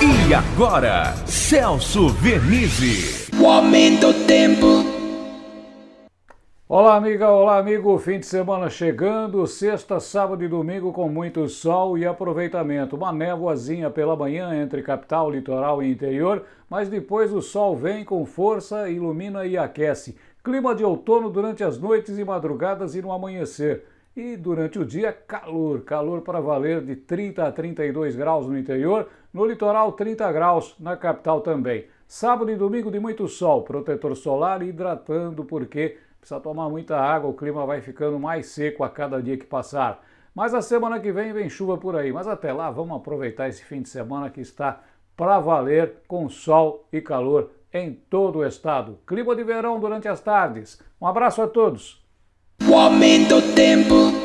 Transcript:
E agora, Celso Vernizzi. O aumento do tempo. Olá, amiga, olá, amigo. Fim de semana chegando, sexta, sábado e domingo com muito sol e aproveitamento. Uma névoazinha pela manhã entre capital, litoral e interior, mas depois o sol vem com força, ilumina e aquece. Clima de outono durante as noites e madrugadas e no amanhecer. E durante o dia, calor, calor para valer de 30 a 32 graus no interior, no litoral 30 graus, na capital também. Sábado e domingo de muito sol, protetor solar hidratando porque precisa tomar muita água, o clima vai ficando mais seco a cada dia que passar. Mas a semana que vem vem chuva por aí, mas até lá vamos aproveitar esse fim de semana que está para valer com sol e calor em todo o estado. Clima de verão durante as tardes. Um abraço a todos. O aumento do tempo.